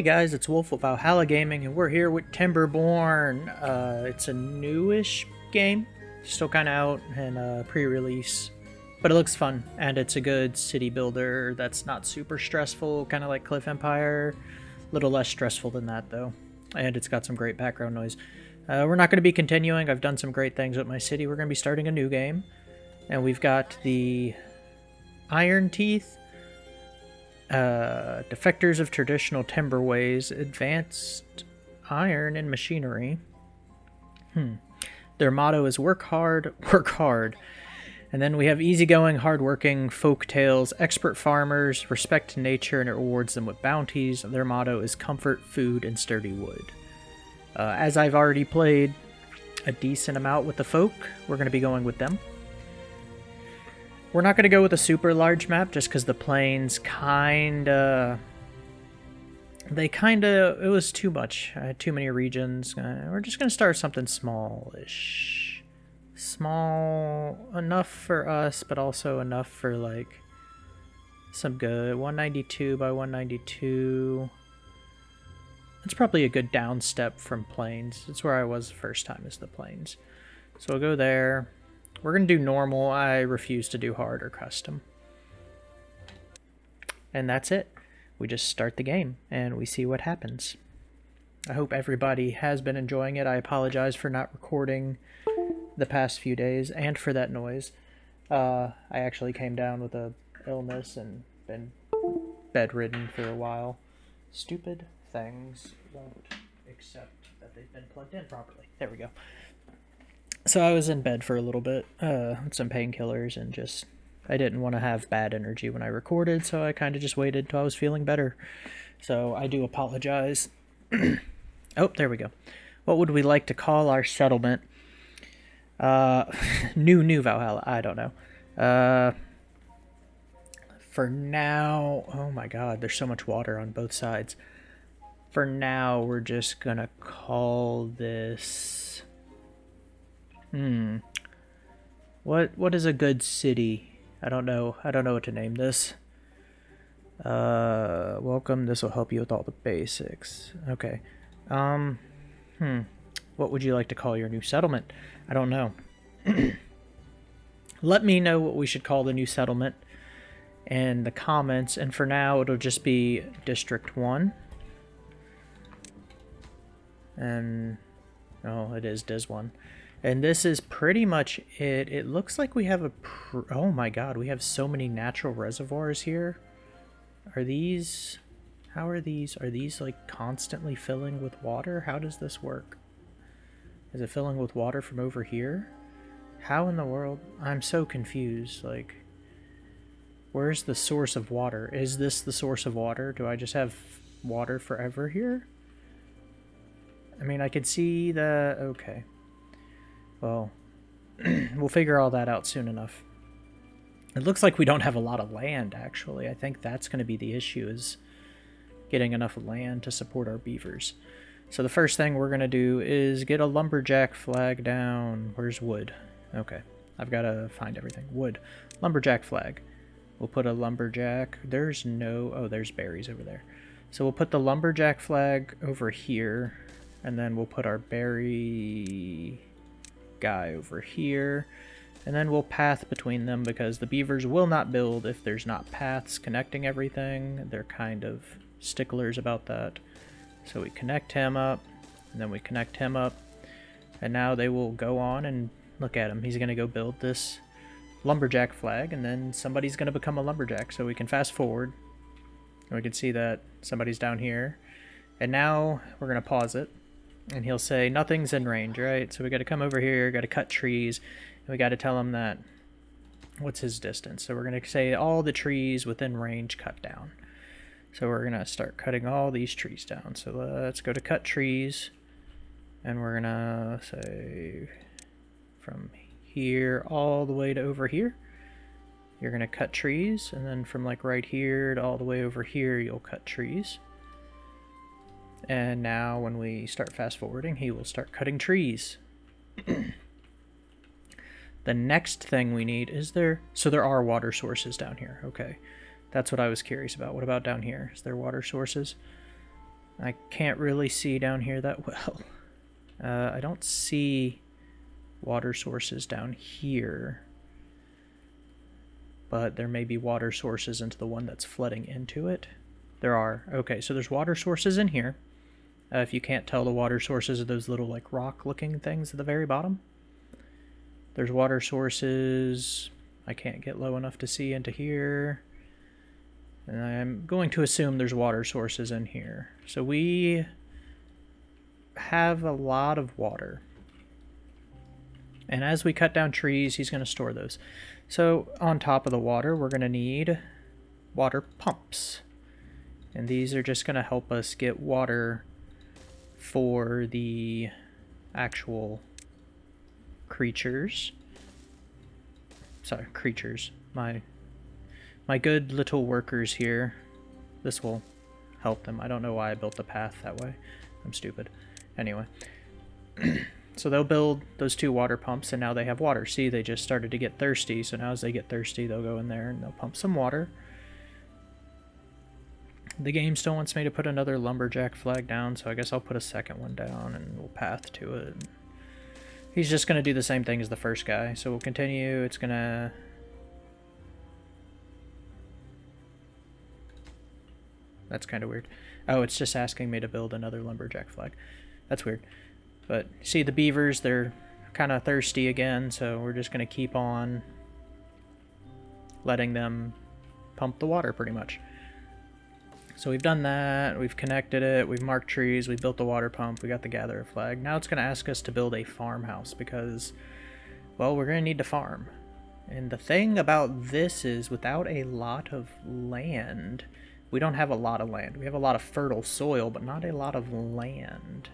Hey guys, it's Wolf of Valhalla Gaming, and we're here with Timberborn. Uh, it's a newish game, still kind of out and uh, pre-release, but it looks fun, and it's a good city builder that's not super stressful, kind of like Cliff Empire. A little less stressful than that though, and it's got some great background noise. Uh, we're not going to be continuing. I've done some great things with my city. We're going to be starting a new game, and we've got the Iron Teeth uh, defectors of traditional timber ways, advanced iron and machinery. Hmm. Their motto is work hard, work hard. And then we have easygoing, hardworking Folktails, expert farmers, respect nature, and it rewards them with bounties. Their motto is comfort, food, and sturdy wood. Uh, as I've already played a decent amount with the folk, we're going to be going with them. We're not going to go with a super large map just because the plains kind of... They kind of... It was too much. I had too many regions. Uh, we're just going to start something smallish. Small enough for us, but also enough for, like, some good. 192 by 192. That's probably a good down step from plains. It's where I was the first time is the plains. So we'll go there. We're going to do normal. I refuse to do hard or custom. And that's it. We just start the game and we see what happens. I hope everybody has been enjoying it. I apologize for not recording the past few days and for that noise. Uh, I actually came down with a illness and been bedridden for a while. Stupid things won't accept that they've been plugged in properly. There we go so I was in bed for a little bit, uh, some painkillers, and just I didn't want to have bad energy when I recorded, so I kind of just waited till I was feeling better. So I do apologize. oh, there we go. What would we like to call our settlement? Uh, new, new Valhalla. I don't know. Uh, for now, oh my god, there's so much water on both sides. For now, we're just gonna call this Hmm. What what is a good city? I don't know. I don't know what to name this. Uh, welcome. This will help you with all the basics. Okay. Um, hmm. What would you like to call your new settlement? I don't know. Let me know what we should call the new settlement in the comments. And for now, it'll just be District 1. And, oh, it is Dis 1. And this is pretty much it. It looks like we have a... oh my god, we have so many natural reservoirs here. Are these... How are these? Are these like constantly filling with water? How does this work? Is it filling with water from over here? How in the world? I'm so confused. Like, where's the source of water? Is this the source of water? Do I just have water forever here? I mean, I could see the... Okay. Well, we'll figure all that out soon enough. It looks like we don't have a lot of land, actually. I think that's going to be the issue, is getting enough land to support our beavers. So the first thing we're going to do is get a lumberjack flag down. Where's wood? Okay, I've got to find everything. Wood. Lumberjack flag. We'll put a lumberjack. There's no... Oh, there's berries over there. So we'll put the lumberjack flag over here, and then we'll put our berry guy over here. And then we'll path between them because the beavers will not build if there's not paths connecting everything. They're kind of sticklers about that. So we connect him up, and then we connect him up. And now they will go on and look at him. He's going to go build this lumberjack flag, and then somebody's going to become a lumberjack. So we can fast forward. And we can see that somebody's down here. And now we're going to pause it and he'll say nothing's in range, right? So we got to come over here, got to cut trees, and we got to tell him that what's his distance. So we're going to say all the trees within range cut down. So we're going to start cutting all these trees down. So let's go to cut trees, and we're going to say from here all the way to over here. You're going to cut trees, and then from like right here to all the way over here, you'll cut trees. And now when we start fast forwarding, he will start cutting trees. the next thing we need is there... So there are water sources down here. Okay. That's what I was curious about. What about down here? Is there water sources? I can't really see down here that well. Uh, I don't see water sources down here. But there may be water sources into the one that's flooding into it. There are. Okay, so there's water sources in here. Uh, if you can't tell, the water sources are those little like rock-looking things at the very bottom. There's water sources. I can't get low enough to see into here. And I'm going to assume there's water sources in here. So we have a lot of water. And as we cut down trees, he's going to store those. So on top of the water, we're going to need water pumps. And these are just going to help us get water for the actual creatures. Sorry, creatures. My my good little workers here. This will help them. I don't know why I built the path that way. I'm stupid. Anyway. so they'll build those two water pumps and now they have water. See, they just started to get thirsty. So now as they get thirsty, they'll go in there and they'll pump some water. The game still wants me to put another lumberjack flag down, so I guess I'll put a second one down and we'll path to it. He's just going to do the same thing as the first guy, so we'll continue. It's going to... That's kind of weird. Oh, it's just asking me to build another lumberjack flag. That's weird. But see the beavers, they're kind of thirsty again, so we're just going to keep on letting them pump the water pretty much. So we've done that, we've connected it, we've marked trees, we've built the water pump, we got the gatherer flag. Now it's going to ask us to build a farmhouse because, well, we're going to need to farm. And the thing about this is without a lot of land, we don't have a lot of land. We have a lot of fertile soil, but not a lot of land.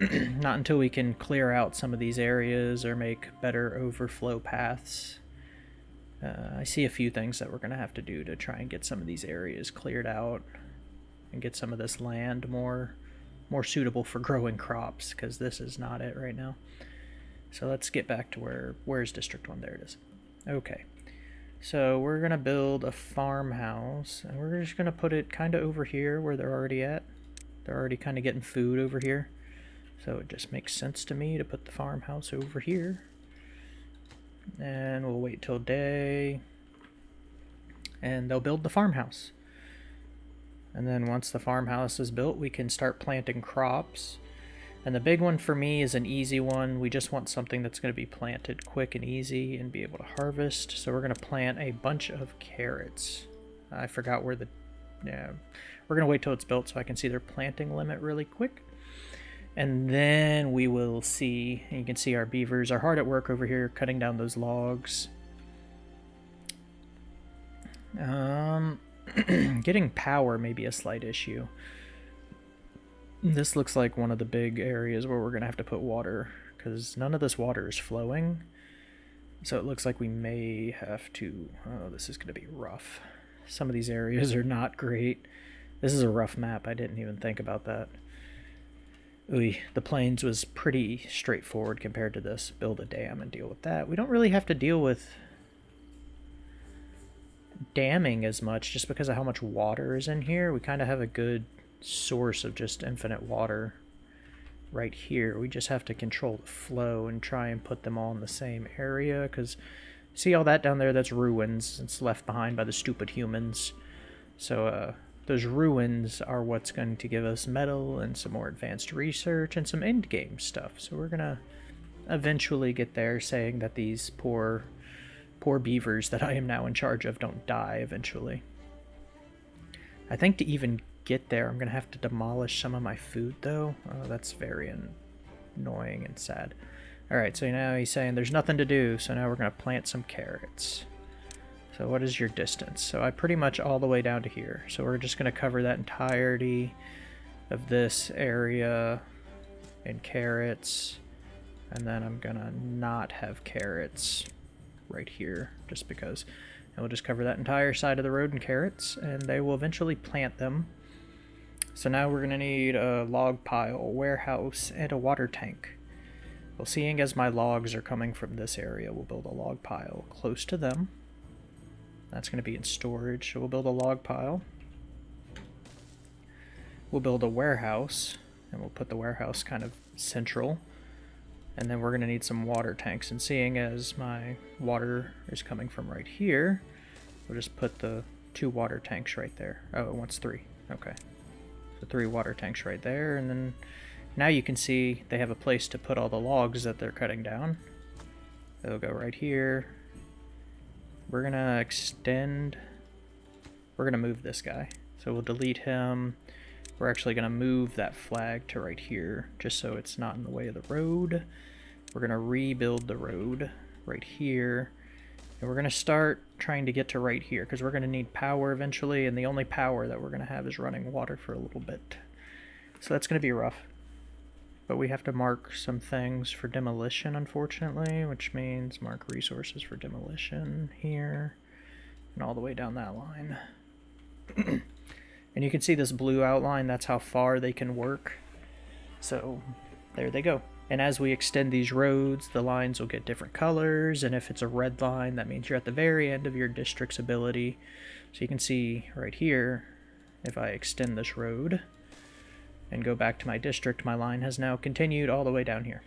not until we can clear out some of these areas or make better overflow paths uh, I see a few things that we're going to have to do to try and get some of these areas cleared out and get some of this land more more suitable for growing crops because this is not it right now. So let's get back to where where's District 1? There it is. Okay. So we're going to build a farmhouse and we're just going to put it kind of over here where they're already at. They're already kind of getting food over here. So it just makes sense to me to put the farmhouse over here. And we'll wait till day. And they'll build the farmhouse. And then once the farmhouse is built, we can start planting crops. And the big one for me is an easy one. We just want something that's going to be planted quick and easy and be able to harvest. So we're going to plant a bunch of carrots. I forgot where the... Yeah, we're going to wait till it's built so I can see their planting limit really quick. And then we will see, you can see our beavers are hard at work over here cutting down those logs. Um, getting power may be a slight issue. This looks like one of the big areas where we're going to have to put water because none of this water is flowing. So it looks like we may have to, oh, this is going to be rough. Some of these areas are not great. This is a rough map. I didn't even think about that. Ooh, the plains was pretty straightforward compared to this. Build a dam and deal with that. We don't really have to deal with damming as much just because of how much water is in here. We kind of have a good source of just infinite water right here. We just have to control the flow and try and put them all in the same area because see all that down there? That's ruins. It's left behind by the stupid humans. So, uh, those ruins are what's going to give us metal and some more advanced research and some end game stuff. So we're gonna eventually get there saying that these poor poor beavers that I am now in charge of don't die eventually. I think to even get there I'm gonna have to demolish some of my food though. Oh, that's very annoying and sad. Alright, so now he's saying there's nothing to do, so now we're gonna plant some carrots. So what is your distance? So I pretty much all the way down to here. So we're just going to cover that entirety of this area in carrots. And then I'm going to not have carrots right here just because. And we'll just cover that entire side of the road in carrots and they will eventually plant them. So now we're going to need a log pile, a warehouse, and a water tank. Well, seeing as my logs are coming from this area, we'll build a log pile close to them. That's going to be in storage. So we'll build a log pile. we'll build a warehouse, and we'll put the warehouse kind of central. And then we're going to need some water tanks. And seeing as my water is coming from right here, we'll just put the two water tanks right there. Oh, it wants three. Okay. So three water tanks right there. And then now you can see they have a place to put all the logs that they're cutting down. They'll go right here. We're going to extend... We're going to move this guy. So we'll delete him. We're actually going to move that flag to right here, just so it's not in the way of the road. We're going to rebuild the road right here. And we're going to start trying to get to right here, because we're going to need power eventually, and the only power that we're going to have is running water for a little bit. So that's going to be rough. But we have to mark some things for demolition, unfortunately, which means mark resources for demolition here, and all the way down that line. And you can see this blue outline, that's how far they can work. So there they go. And as we extend these roads, the lines will get different colors, and if it's a red line, that means you're at the very end of your district's ability. So you can see right here, if I extend this road and go back to my district, my line has now continued all the way down here.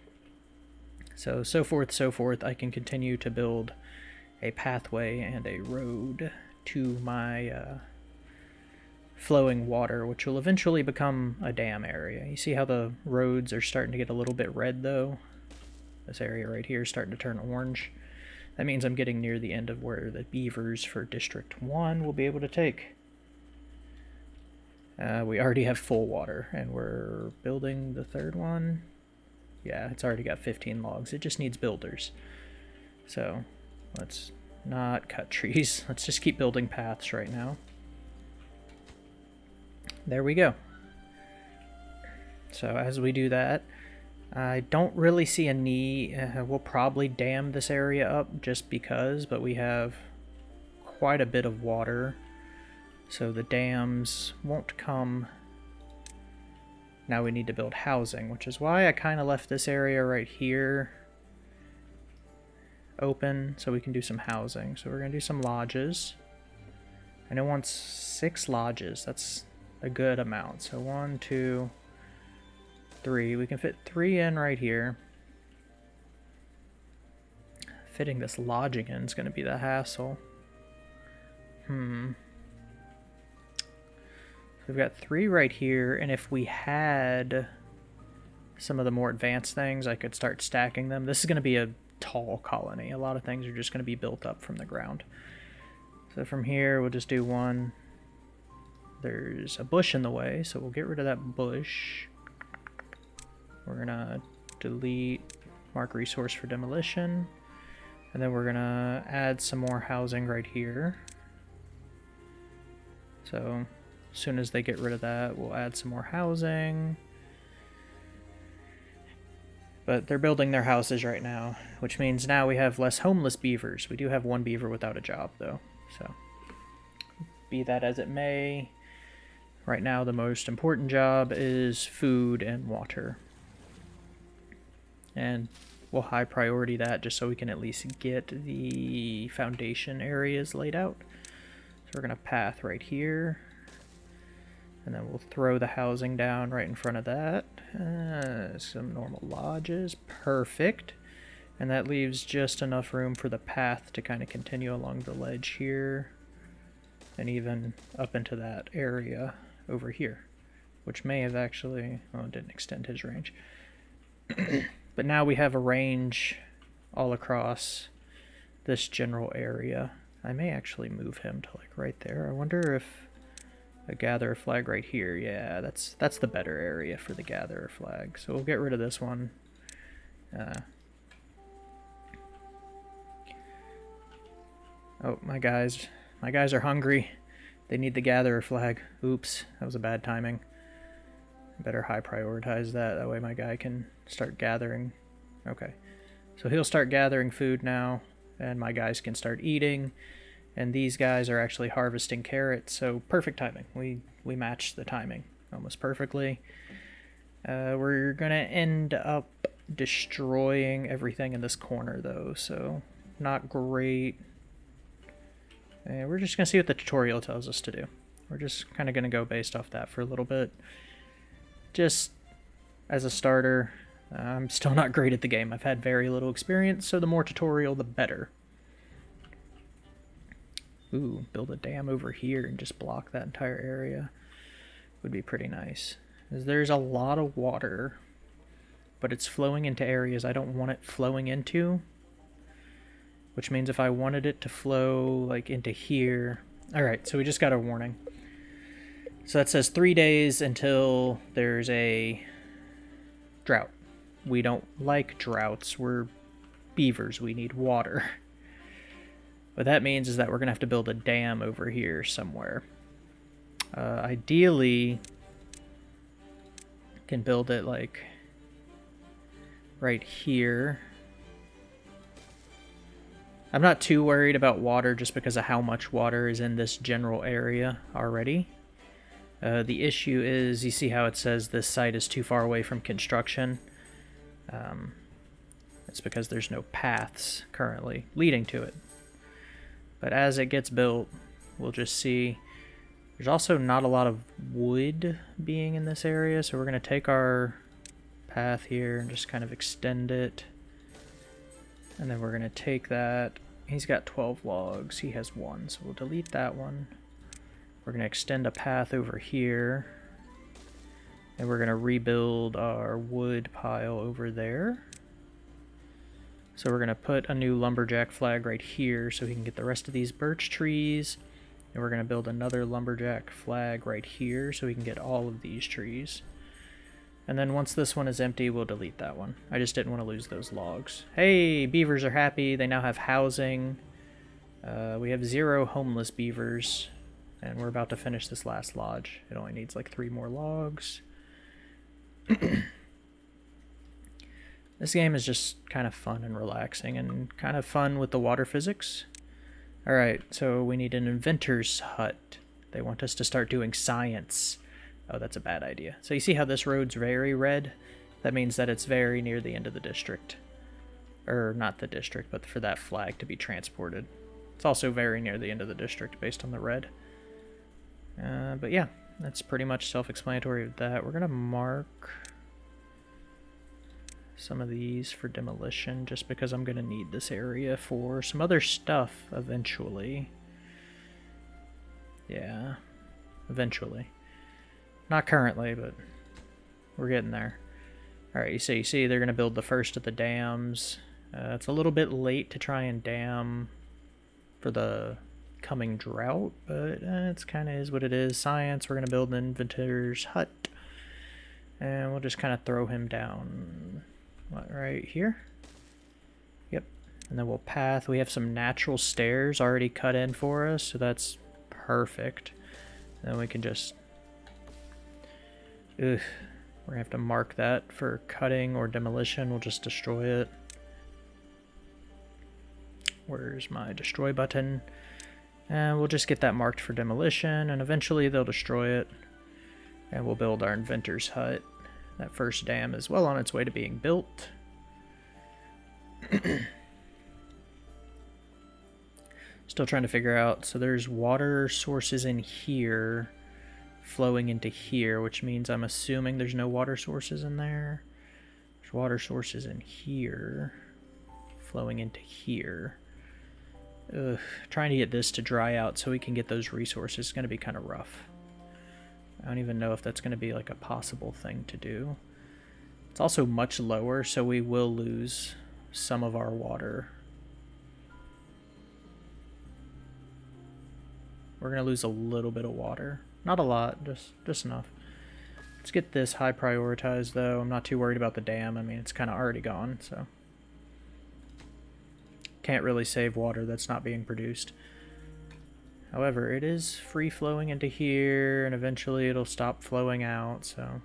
So, so forth, so forth, I can continue to build a pathway and a road to my uh, flowing water, which will eventually become a dam area. You see how the roads are starting to get a little bit red though? This area right here is starting to turn orange. That means I'm getting near the end of where the beavers for District 1 will be able to take. Uh, we already have full water, and we're building the third one. Yeah, it's already got 15 logs. It just needs builders. So, let's not cut trees. Let's just keep building paths right now there we go. So as we do that, I don't really see a need. Uh, we'll probably dam this area up just because, but we have quite a bit of water. So the dams won't come. Now we need to build housing, which is why I kind of left this area right here open so we can do some housing. So we're going to do some lodges. And it wants six lodges. That's a good amount. So one, two, three. We can fit three in right here. Fitting this lodging in is going to be the hassle. Hmm. We've got three right here, and if we had some of the more advanced things, I could start stacking them. This is going to be a tall colony. A lot of things are just going to be built up from the ground. So from here, we'll just do one, there's a bush in the way, so we'll get rid of that bush. We're gonna delete mark resource for demolition. And then we're gonna add some more housing right here. So as soon as they get rid of that, we'll add some more housing. But they're building their houses right now, which means now we have less homeless beavers. We do have one beaver without a job, though. So, be that as it may, Right now, the most important job is food and water. And we'll high priority that just so we can at least get the foundation areas laid out. So we're going to path right here. And then we'll throw the housing down right in front of that. Uh, some normal lodges. Perfect. And that leaves just enough room for the path to kind of continue along the ledge here. And even up into that area over here, which may have actually, well, it didn't extend his range. but now we have a range all across this general area. I may actually move him to like right there. I wonder if a gatherer flag right here. Yeah, that's that's the better area for the gatherer flag. So we'll get rid of this one. Uh, oh, my guys, my guys are hungry. They need the gatherer flag. Oops, that was a bad timing. Better high prioritize that. That way my guy can start gathering. Okay. So he'll start gathering food now, and my guys can start eating. And these guys are actually harvesting carrots, so perfect timing. We we match the timing almost perfectly. Uh, we're gonna end up destroying everything in this corner though, so not great. And we're just going to see what the tutorial tells us to do. We're just kind of going to go based off that for a little bit. just as a starter, I'm still not great at the game. I've had very little experience, so the more tutorial, the better. Ooh, build a dam over here and just block that entire area would be pretty nice. There's a lot of water, but it's flowing into areas I don't want it flowing into. Which means if I wanted it to flow like into here... Alright, so we just got a warning. So that says three days until there's a drought. We don't like droughts. We're beavers. We need water. What that means is that we're going to have to build a dam over here somewhere. Uh, ideally, can build it like right here. I'm not too worried about water just because of how much water is in this general area already. Uh, the issue is, you see how it says this site is too far away from construction? Um, it's because there's no paths currently leading to it. But as it gets built, we'll just see. There's also not a lot of wood being in this area, so we're going to take our path here and just kind of extend it. And then we're going to take that. He's got 12 logs. He has one, so we'll delete that one. We're going to extend a path over here. And we're going to rebuild our wood pile over there. So we're going to put a new lumberjack flag right here so we can get the rest of these birch trees. And we're going to build another lumberjack flag right here so we can get all of these trees. And then once this one is empty, we'll delete that one. I just didn't want to lose those logs. Hey, beavers are happy. They now have housing. Uh, we have zero homeless beavers. And we're about to finish this last lodge. It only needs like three more logs. this game is just kind of fun and relaxing and kind of fun with the water physics. Alright, so we need an inventor's hut. They want us to start doing science. Oh, that's a bad idea. So you see how this road's very red? That means that it's very near the end of the district. Or not the district, but for that flag to be transported. It's also very near the end of the district based on the red. Uh, but yeah, that's pretty much self-explanatory of that. We're going to mark some of these for demolition just because I'm going to need this area for some other stuff eventually. Yeah, eventually. Not currently, but we're getting there. Alright, you see, you see they're going to build the first of the dams. Uh, it's a little bit late to try and dam for the coming drought, but uh, it's kind of is what it is. Science, we're going to build an inventor's hut. And we'll just kind of throw him down right here. Yep. And then we'll path. We have some natural stairs already cut in for us, so that's perfect. And then we can just... Ugh. We're going to have to mark that for cutting or demolition. We'll just destroy it. Where's my destroy button? And we'll just get that marked for demolition, and eventually they'll destroy it. And we'll build our inventor's hut. That first dam is well on its way to being built. Still trying to figure out, so there's water sources in here flowing into here, which means I'm assuming there's no water sources in there. There's water sources in here flowing into here. Ugh, trying to get this to dry out so we can get those resources is going to be kind of rough. I don't even know if that's going to be like a possible thing to do. It's also much lower, so we will lose some of our water. We're going to lose a little bit of water. Not a lot, just, just enough. Let's get this high prioritized, though. I'm not too worried about the dam. I mean, it's kind of already gone, so can't really save water that's not being produced. However, it is free flowing into here, and eventually it'll stop flowing out, so...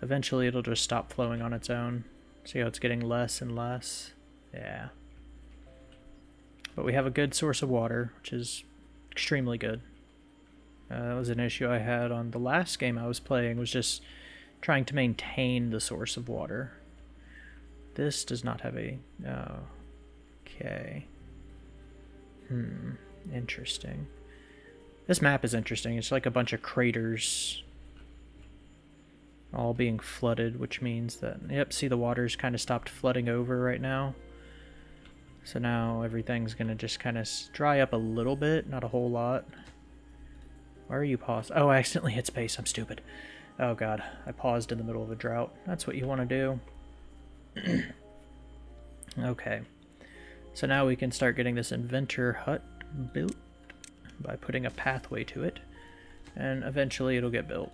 Eventually it'll just stop flowing on its own. See how it's getting less and less? Yeah. But we have a good source of water, which is extremely good. Uh, that was an issue I had on the last game I was playing, was just trying to maintain the source of water. This does not have a... Oh, Okay. Hmm. Interesting. This map is interesting. It's like a bunch of craters all being flooded, which means that, yep, see the water's kind of stopped flooding over right now. So now everything's going to just kind of dry up a little bit, not a whole lot. Why are you paused? Oh, I accidentally hit space. I'm stupid. Oh god, I paused in the middle of a drought. That's what you want to do. okay. So now we can start getting this inventor hut built by putting a pathway to it. And eventually it'll get built.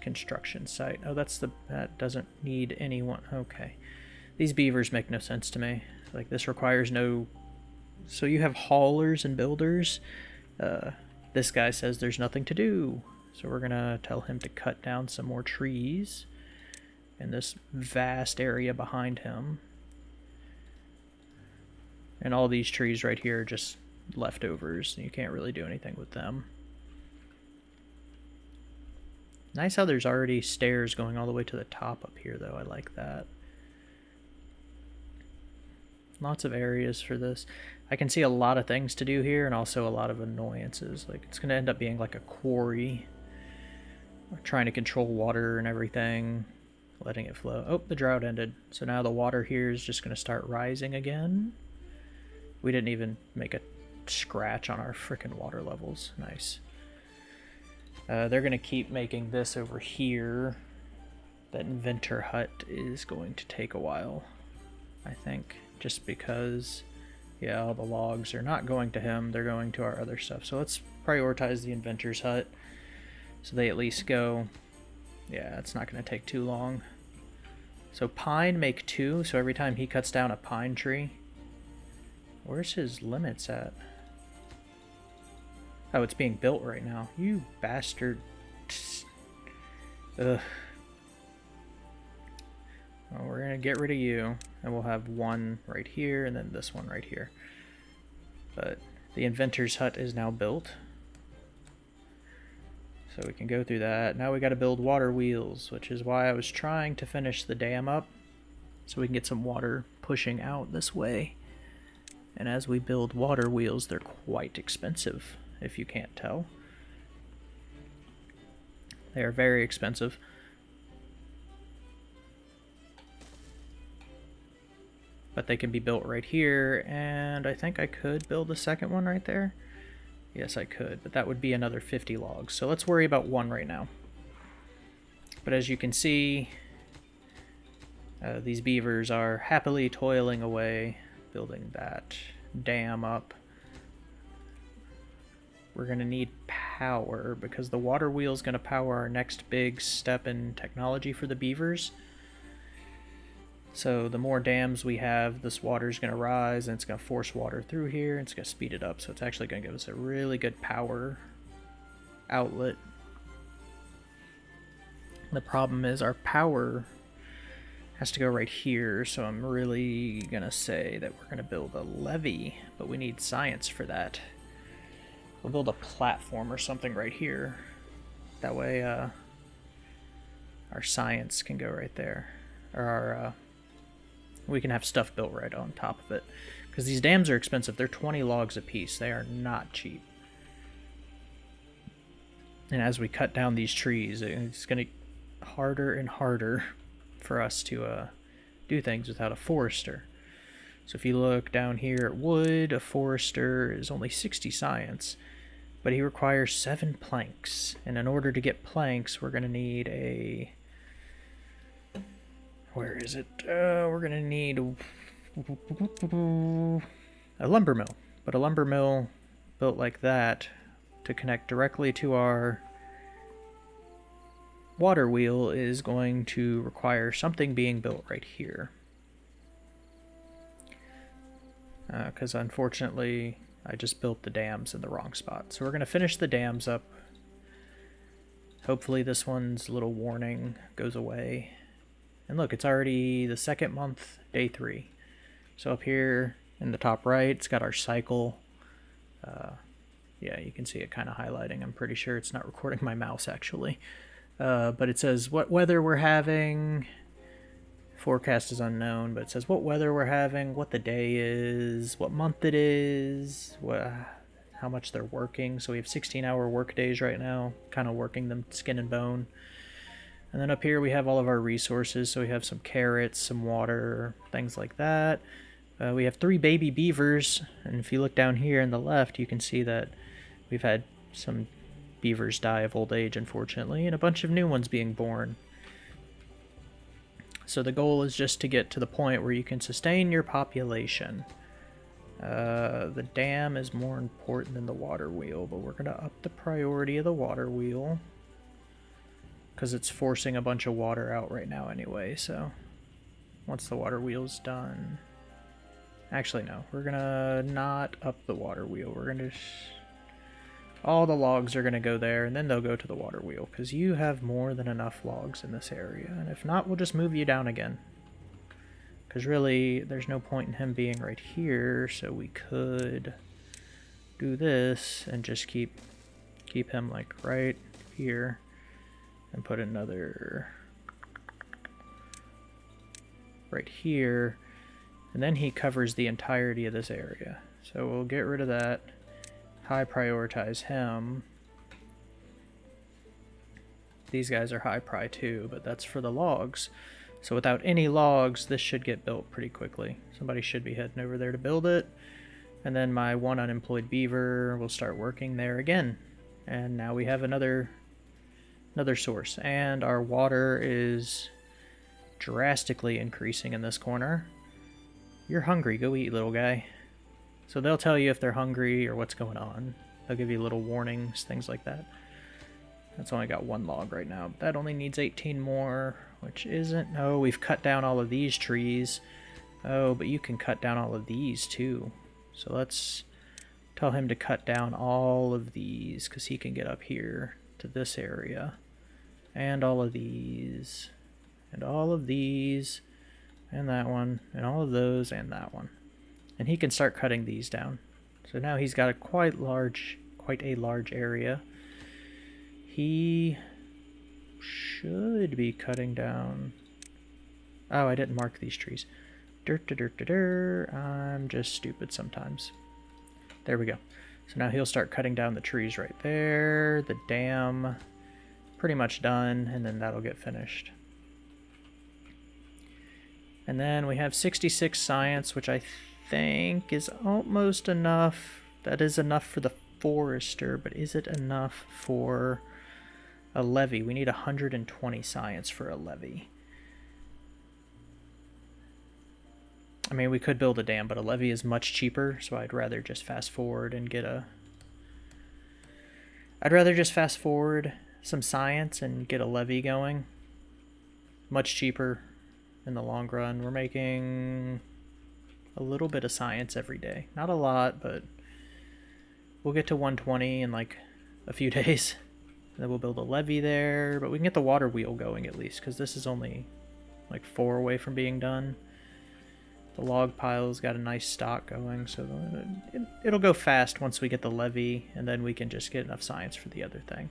Construction site. Oh, that's the... That doesn't need anyone. Okay. These beavers make no sense to me. Like, this requires no... So you have haulers and builders. Uh, this guy says there's nothing to do. So we're to tell him to cut down some more trees in this vast area behind him. And all these trees right here are just leftovers. You can't really do anything with them. Nice how there's already stairs going all the way to the top up here, though. I like that. Lots of areas for this. I can see a lot of things to do here and also a lot of annoyances. Like, it's going to end up being like a quarry. trying to control water and everything. Letting it flow. Oh, the drought ended. So now the water here is just going to start rising again. We didn't even make a scratch on our freaking water levels. Nice. Uh, they're going to keep making this over here. That inventor hut is going to take a while, I think, just because, yeah, all the logs are not going to him, they're going to our other stuff. So let's prioritize the inventor's hut so they at least go, yeah, it's not going to take too long. So pine make two, so every time he cuts down a pine tree, where's his limits at? Oh, it's being built right now. You bastard. Ugh. Well, we're going to get rid of you, and we'll have one right here, and then this one right here. But the inventor's hut is now built. So we can go through that. Now we got to build water wheels, which is why I was trying to finish the dam up, so we can get some water pushing out this way. And as we build water wheels, they're quite expensive if you can't tell. They are very expensive. But they can be built right here, and I think I could build a second one right there. Yes, I could, but that would be another 50 logs. So let's worry about one right now. But as you can see, uh, these beavers are happily toiling away, building that dam up. We're going to need power because the water wheel is going to power our next big step in technology for the beavers. So the more dams we have, this water is going to rise and it's going to force water through here. And it's going to speed it up. So it's actually going to give us a really good power outlet. The problem is our power has to go right here. So I'm really to say that we're to build a levee, but we need science for that. We'll build a platform or something right here. That way uh, our science can go right there. Or our, uh, we can have stuff built right on top of it. Because these dams are expensive. They're 20 logs a piece. They are not cheap. And as we cut down these trees, it's going to harder and harder for us to uh, do things without a forester. So if you look down here at wood, a forester is only 60 science, but he requires seven planks. And in order to get planks, we're going to need a... Where is it? Uh, we're going to need a lumber mill. But a lumber mill built like that to connect directly to our water wheel is going to require something being built right here. because uh, unfortunately I just built the dams in the wrong spot. So we're going to finish the dams up. Hopefully this one's little warning goes away. And look, it's already the second month, day three. So up here in the top right, it's got our cycle. Uh, yeah, you can see it kind of highlighting. I'm pretty sure it's not recording my mouse actually. Uh, but it says what weather we're having, Forecast is unknown, but it says what weather we're having, what the day is, what month it is, what, how much they're working. So we have 16 hour work days right now, kind of working them skin and bone. And then up here we have all of our resources. So we have some carrots, some water, things like that. Uh, we have three baby beavers. And if you look down here in the left, you can see that we've had some beavers die of old age, unfortunately, and a bunch of new ones being born. So the goal is just to get to the point where you can sustain your population. Uh, the dam is more important than the water wheel, but we're going to up the priority of the water wheel. Because it's forcing a bunch of water out right now anyway, so... Once the water wheel's done... Actually, no. We're going to not up the water wheel. We're going to... All the logs are going to go there, and then they'll go to the water wheel, because you have more than enough logs in this area. And if not, we'll just move you down again. Because really, there's no point in him being right here, so we could do this and just keep keep him like right here and put another right here and then he covers the entirety of this area so we'll get rid of that high prioritize him these guys are high pri too but that's for the logs so without any logs, this should get built pretty quickly. Somebody should be heading over there to build it. And then my one unemployed beaver will start working there again. And now we have another another source. And our water is drastically increasing in this corner. You're hungry, go eat, little guy. So they'll tell you if they're hungry or what's going on. They'll give you little warnings, things like that. That's only got one log right now. That only needs 18 more, which isn't... Oh, we've cut down all of these trees. Oh, but you can cut down all of these too. So let's tell him to cut down all of these because he can get up here to this area. And all of these. And all of these. And that one. And all of those and that one. And he can start cutting these down. So now he's got a quite large, quite a large area. He should be cutting down... Oh, I didn't mark these trees. Dirt, dirt, dirt, dirt. I'm just stupid sometimes. There we go. So now he'll start cutting down the trees right there. The dam, pretty much done, and then that'll get finished. And then we have 66 science, which I think is almost enough. That is enough for the forester, but is it enough for a levee. We need 120 science for a levee. I mean, we could build a dam, but a levee is much cheaper, so I'd rather just fast forward and get a... I'd rather just fast forward some science and get a levee going. Much cheaper in the long run. We're making a little bit of science every day. Not a lot, but we'll get to 120 in like a few days. Then we'll build a levee there, but we can get the water wheel going at least, because this is only like four away from being done. The log pile's got a nice stock going, so it, it'll go fast once we get the levee, and then we can just get enough science for the other thing.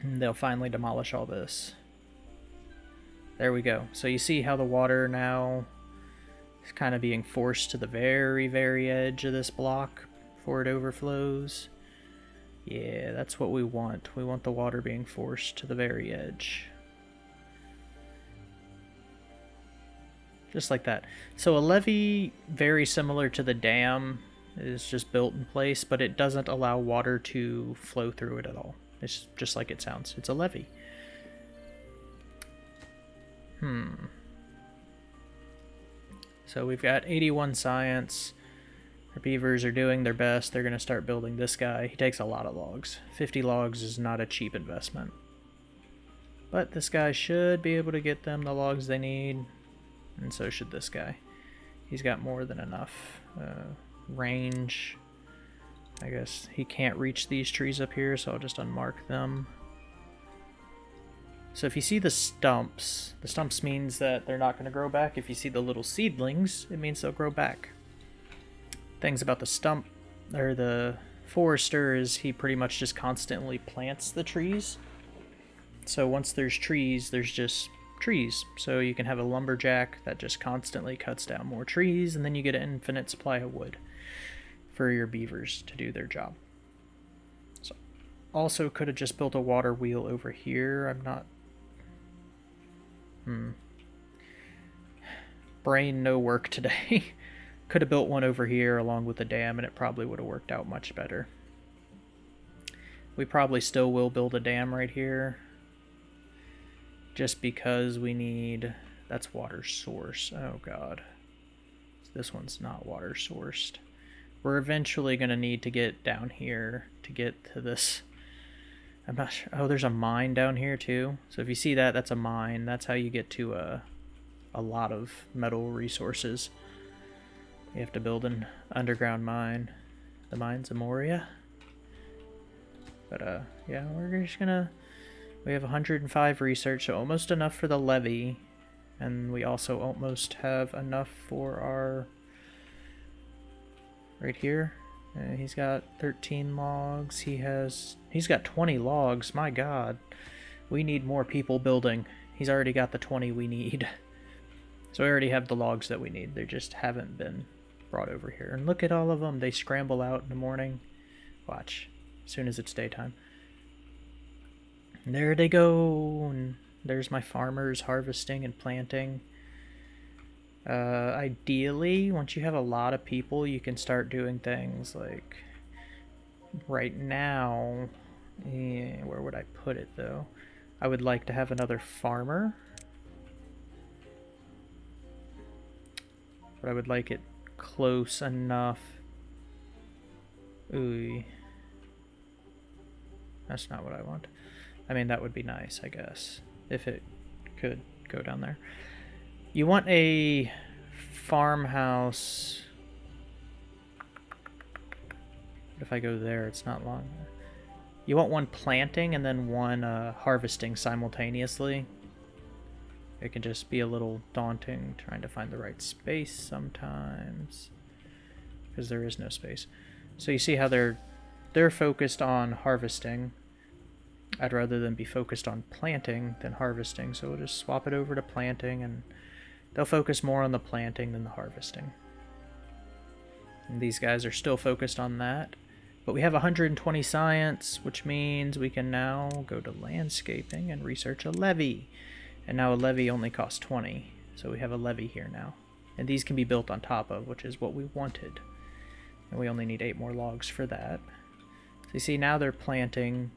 And they'll finally demolish all this. There we go. So you see how the water now is kind of being forced to the very, very edge of this block before it overflows. Yeah, that's what we want. We want the water being forced to the very edge. Just like that. So a levee, very similar to the dam, is just built in place, but it doesn't allow water to flow through it at all. It's just like it sounds. It's a levee. Hmm. So we've got 81 science. Our beavers are doing their best. They're going to start building this guy. He takes a lot of logs. 50 logs is not a cheap investment. But this guy should be able to get them the logs they need. And so should this guy. He's got more than enough uh, range. I guess he can't reach these trees up here, so I'll just unmark them. So if you see the stumps, the stumps means that they're not going to grow back. If you see the little seedlings, it means they'll grow back things about the stump or the forester is he pretty much just constantly plants the trees. So once there's trees, there's just trees. So you can have a lumberjack that just constantly cuts down more trees, and then you get an infinite supply of wood for your beavers to do their job. So also could have just built a water wheel over here. I'm not... Hmm. Brain no work today. could have built one over here along with the dam and it probably would have worked out much better. We probably still will build a dam right here. Just because we need... That's water source. Oh god. This one's not water sourced. We're eventually going to need to get down here to get to this. I'm not sure. Oh, there's a mine down here too. So if you see that, that's a mine. That's how you get to a, a lot of metal resources. You have to build an underground mine. The mines of Moria. But uh, yeah, we're just gonna... We have 105 research, so almost enough for the levee. And we also almost have enough for our right here. Uh, he's got 13 logs. He has... He's got 20 logs. My god. We need more people building. He's already got the 20 we need. So we already have the logs that we need. They just haven't been brought over here. And look at all of them. They scramble out in the morning. Watch. As soon as it's daytime. And there they go. And there's my farmers harvesting and planting. Uh, ideally, once you have a lot of people, you can start doing things like right now. Eh, where would I put it though? I would like to have another farmer. But I would like it close enough. Ooh. That's not what I want. I mean, that would be nice, I guess, if it could go down there. You want a farmhouse. If I go there, it's not long. You want one planting and then one uh, harvesting simultaneously. It can just be a little daunting trying to find the right space sometimes. Because there is no space. So you see how they're they're focused on harvesting. I'd rather than be focused on planting than harvesting. So we'll just swap it over to planting and They'll focus more on the planting than the harvesting. And these guys are still focused on that. But we have 120 science, which means we can now go to landscaping and research a levee. And now a levee only costs 20, so we have a levee here now. And these can be built on top of, which is what we wanted. And we only need 8 more logs for that. So you see, now they're planting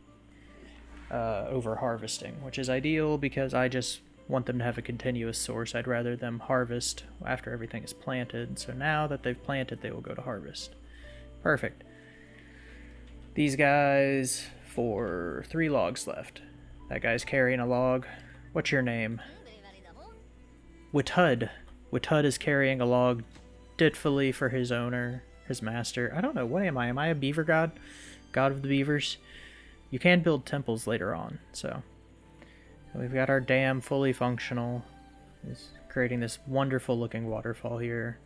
uh, over harvesting, which is ideal because I just want them to have a continuous source. I'd rather them harvest after everything is planted. So now that they've planted, they will go to harvest. Perfect. These guys for three logs left. That guy's carrying a log. What's your name? Witud. Witud is carrying a log ditfully for his owner, his master. I don't know, what am I? Am I a beaver god? God of the beavers? You can build temples later on, so we've got our dam fully functional. It's creating this wonderful looking waterfall here.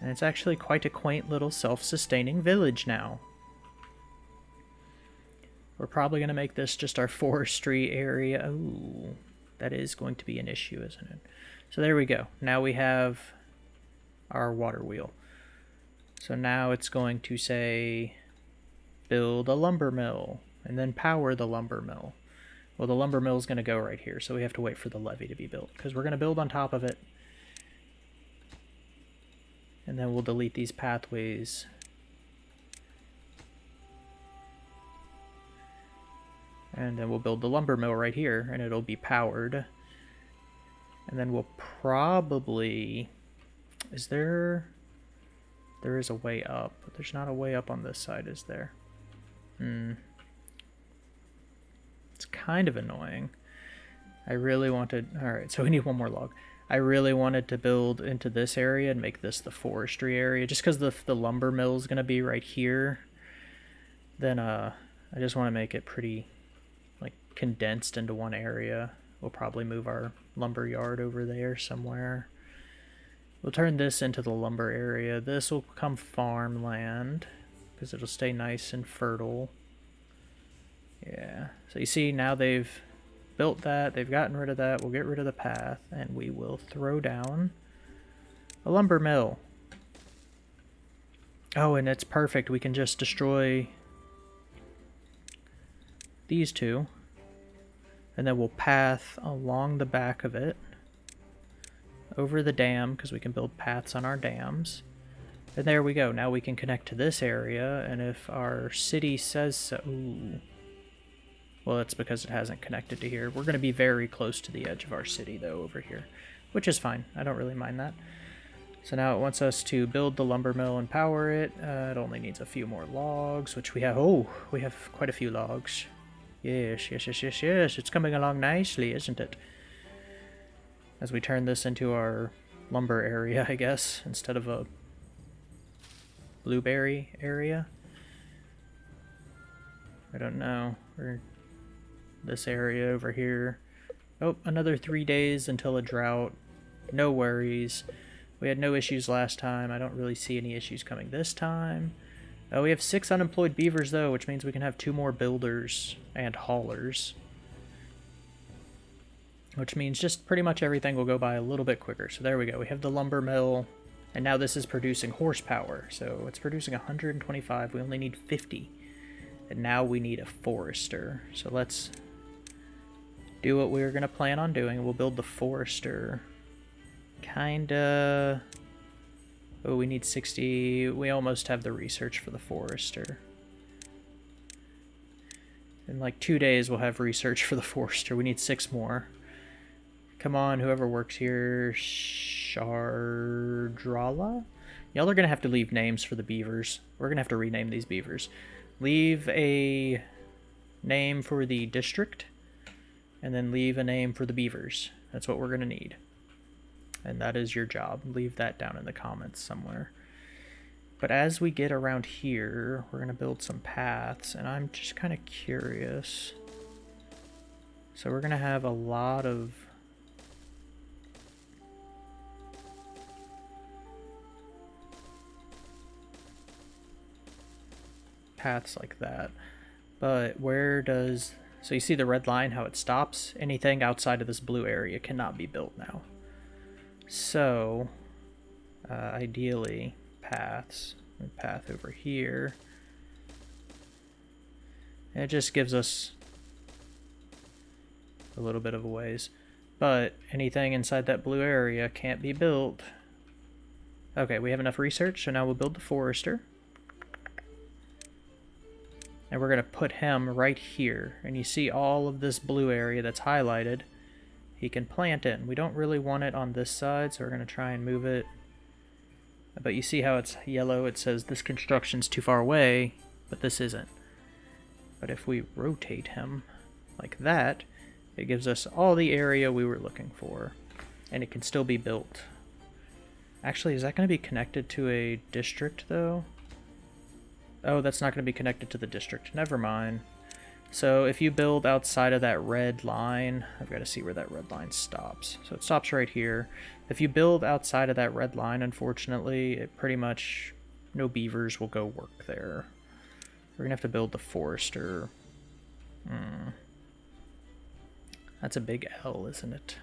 And it's actually quite a quaint little self-sustaining village now. We're probably going to make this just our forestry area. Ooh, that is going to be an issue, isn't it? So there we go. Now we have our water wheel. So now it's going to say build a lumber mill and then power the lumber mill. Well, the lumber mill is going to go right here, so we have to wait for the levee to be built, because we're going to build on top of it. And then we'll delete these pathways. And then we'll build the lumber mill right here, and it'll be powered. And then we'll probably... Is there... There is a way up, but there's not a way up on this side, is there? Hmm. It's kind of annoying. I really wanted... Alright, so we need one more log. I really wanted to build into this area and make this the forestry area. Just because the, the lumber mill is going to be right here. Then uh, I just want to make it pretty like condensed into one area. We'll probably move our lumber yard over there somewhere. We'll turn this into the lumber area. This will become farmland because it'll stay nice and fertile. Yeah, so you see now they've built that, they've gotten rid of that, we'll get rid of the path, and we will throw down a lumber mill. Oh, and it's perfect, we can just destroy these two. And then we'll path along the back of it. Over the dam, because we can build paths on our dams. And there we go. Now we can connect to this area, and if our city says so... Ooh. Well, that's because it hasn't connected to here. We're going to be very close to the edge of our city, though, over here. Which is fine. I don't really mind that. So now it wants us to build the lumber mill and power it. Uh, it only needs a few more logs, which we have... Oh, we have quite a few logs. Yes, yes, yes, yes, yes. It's coming along nicely, isn't it? As we turn this into our lumber area, I guess, instead of a blueberry area. I don't know. Or this area over here. Oh, another three days until a drought. No worries. We had no issues last time. I don't really see any issues coming this time. Oh, we have six unemployed beavers, though, which means we can have two more builders and haulers. Which means just pretty much everything will go by a little bit quicker. So there we go. We have the lumber mill, and now this is producing horsepower. So it's producing 125. We only need 50. And now we need a forester. So let's do what we are going to plan on doing. We'll build the forester. Kinda... Oh, we need 60. We almost have the research for the forester. In like two days, we'll have research for the forester. We need six more. Come on, whoever works here. Shardrala? Y'all are going to have to leave names for the beavers. We're going to have to rename these beavers. Leave a name for the district, and then leave a name for the beavers. That's what we're going to need. And that is your job. Leave that down in the comments somewhere. But as we get around here, we're going to build some paths, and I'm just kind of curious. So we're going to have a lot of paths like that. But where does... So you see the red line, how it stops? Anything outside of this blue area cannot be built now. So, uh, ideally, paths. Path over here. It just gives us a little bit of a ways. But anything inside that blue area can't be built. Okay, we have enough research, so now we'll build the forester. And we're going to put him right here. And you see all of this blue area that's highlighted. He can plant it. And we don't really want it on this side, so we're going to try and move it. But you see how it's yellow? It says this construction's too far away, but this isn't. But if we rotate him like that, it gives us all the area we were looking for. And it can still be built. Actually, is that going to be connected to a district, though? Oh, that's not going to be connected to the district. Never mind. So if you build outside of that red line, I've got to see where that red line stops. So it stops right here. If you build outside of that red line, unfortunately, it pretty much, no beavers will go work there. We're going to have to build the forester. Hmm. That's a big L, isn't it?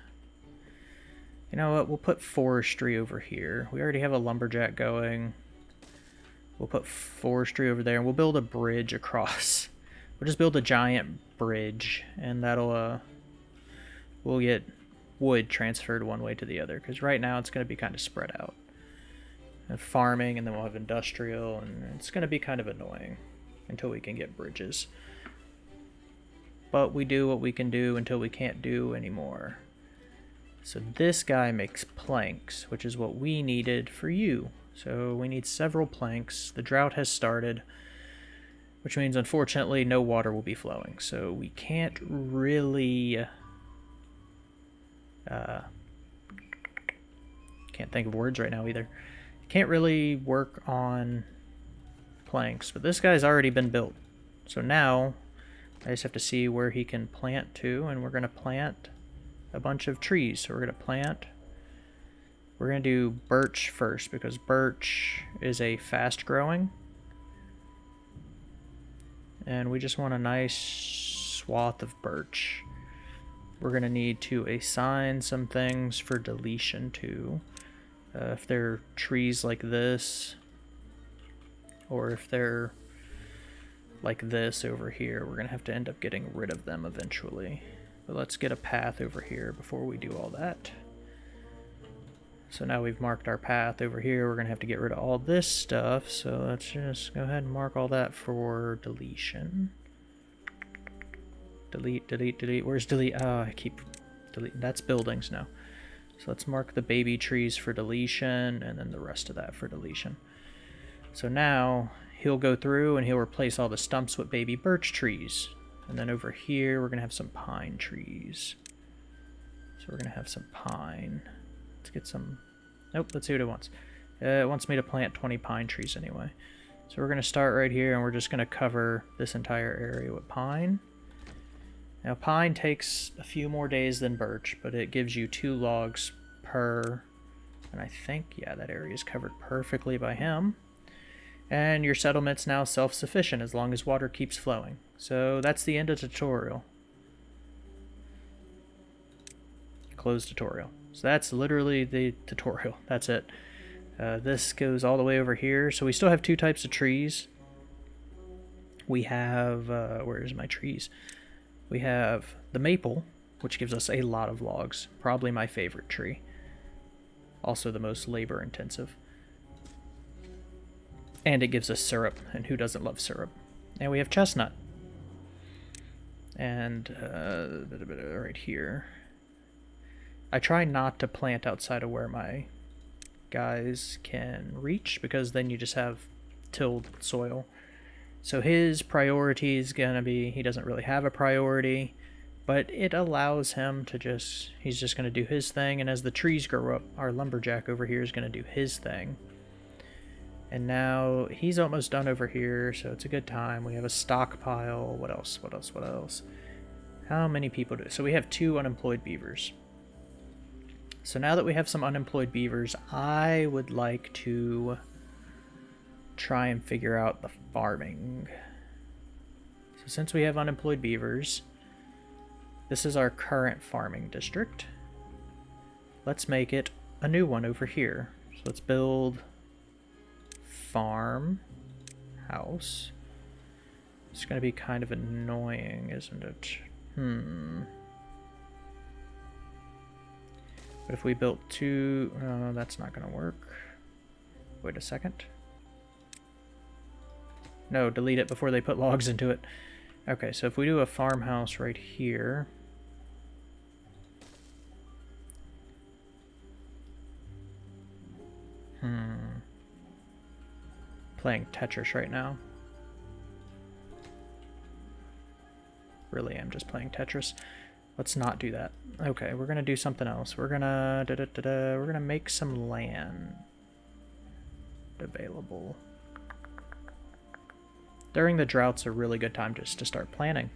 You know what, we'll put forestry over here. We already have a lumberjack going. We'll put forestry over there, and we'll build a bridge across. We'll just build a giant bridge, and that'll, uh, we'll get wood transferred one way to the other, because right now it's going to be kind of spread out. And farming, and then we'll have industrial, and it's going to be kind of annoying until we can get bridges. But we do what we can do until we can't do anymore. So this guy makes planks, which is what we needed for you. So we need several planks. The drought has started, which means unfortunately no water will be flowing. So we can't really... Uh, can't think of words right now either. Can't really work on planks, but this guy's already been built. So now I just have to see where he can plant to, and we're going to plant a bunch of trees. So we're going to plant we're going to do birch first because birch is a fast growing. And we just want a nice swath of birch. We're going to need to assign some things for deletion too. Uh, if they're trees like this, or if they're like this over here, we're going to have to end up getting rid of them eventually. But let's get a path over here before we do all that. So now we've marked our path over here. We're going to have to get rid of all this stuff. So let's just go ahead and mark all that for deletion. Delete, delete, delete. Where's delete? Oh, I keep deleting. That's buildings now. So let's mark the baby trees for deletion and then the rest of that for deletion. So now he'll go through and he'll replace all the stumps with baby birch trees. And then over here, we're going to have some pine trees. So we're going to have some pine. Let's get some... Nope, let's see what it wants. Uh, it wants me to plant 20 pine trees anyway. So we're going to start right here and we're just going to cover this entire area with pine. Now pine takes a few more days than birch, but it gives you two logs per... And I think, yeah, that area is covered perfectly by him. And your settlement's now self-sufficient as long as water keeps flowing. So that's the end of tutorial. Close tutorial. So that's literally the tutorial. That's it. Uh, this goes all the way over here. So we still have two types of trees. We have, uh, where's my trees? We have the maple, which gives us a lot of logs. Probably my favorite tree. Also the most labor intensive. And it gives us syrup, and who doesn't love syrup? And we have chestnut. And uh, right here. I try not to plant outside of where my guys can reach, because then you just have tilled soil. So his priority is going to be, he doesn't really have a priority, but it allows him to just, he's just going to do his thing, and as the trees grow up, our lumberjack over here is going to do his thing. And now he's almost done over here, so it's a good time. We have a stockpile. What else? What else? What else? How many people do? So we have two unemployed beavers. So now that we have some unemployed beavers, I would like to try and figure out the farming. So since we have unemployed beavers, this is our current farming district. Let's make it a new one over here. So let's build farm house. It's going to be kind of annoying, isn't it? Hmm. But if we built two... Uh, that's not going to work. Wait a second. No, delete it before they put logs into it. Okay, so if we do a farmhouse right here... Hmm playing Tetris right now. Really I'm just playing Tetris. Let's not do that. Okay, we're gonna do something else. We're gonna da -da -da we're gonna make some land available. During the drought's a really good time just to start planning.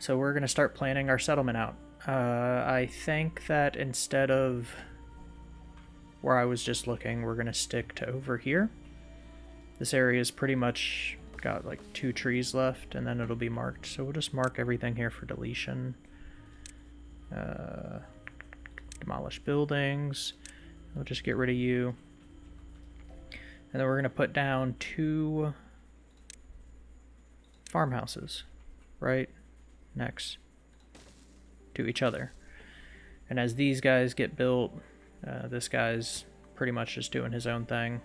So we're gonna start planning our settlement out. Uh, I think that instead of where I was just looking, we're gonna stick to over here. This area is pretty much got like two trees left and then it'll be marked. So we'll just mark everything here for deletion. Uh, demolish buildings. We'll just get rid of you. And then we're going to put down two farmhouses right next to each other. And as these guys get built, uh, this guy's pretty much just doing his own thing.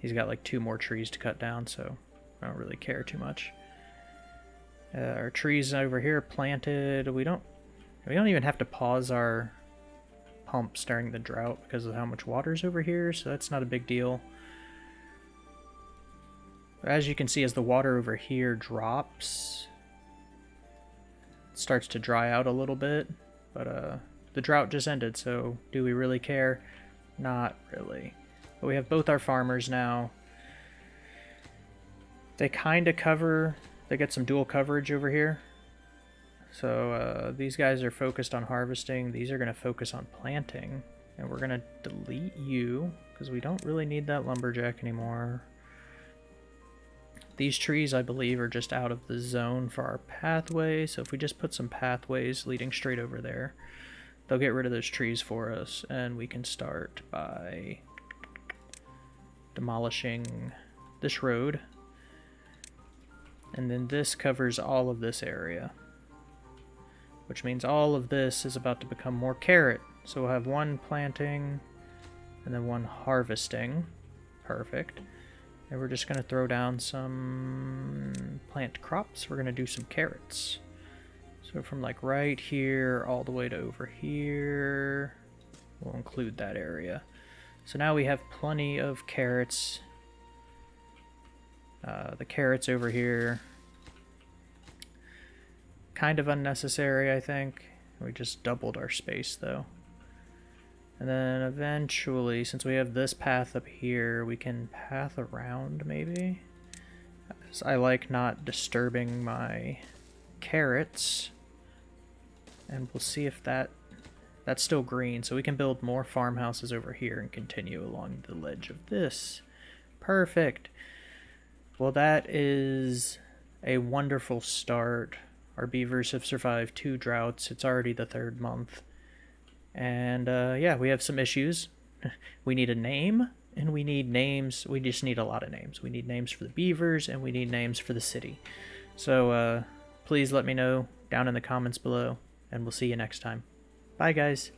He's got like two more trees to cut down, so I don't really care too much. Uh, our trees over here planted. We don't we don't even have to pause our pumps during the drought because of how much water's over here, so that's not a big deal. As you can see, as the water over here drops, it starts to dry out a little bit, but uh, the drought just ended, so do we really care? Not really. But we have both our farmers now. They kind of cover, they get some dual coverage over here. So uh, these guys are focused on harvesting. These are going to focus on planting. And we're going to delete you because we don't really need that lumberjack anymore. These trees, I believe, are just out of the zone for our pathway. So if we just put some pathways leading straight over there, they'll get rid of those trees for us. And we can start by demolishing this road. And then this covers all of this area. Which means all of this is about to become more carrot. So we'll have one planting and then one harvesting. Perfect. And we're just going to throw down some plant crops. We're going to do some carrots. So from like right here all the way to over here, we'll include that area. So now we have plenty of carrots. Uh, the carrots over here, kind of unnecessary, I think. We just doubled our space though. And then eventually, since we have this path up here, we can path around maybe. I like not disturbing my carrots. And we'll see if that... That's still green, so we can build more farmhouses over here and continue along the ledge of this. Perfect. Well, that is a wonderful start. Our beavers have survived two droughts. It's already the third month. And uh, yeah, we have some issues. we need a name, and we need names. We just need a lot of names. We need names for the beavers, and we need names for the city. So uh, please let me know down in the comments below and we'll see you next time. Bye, guys.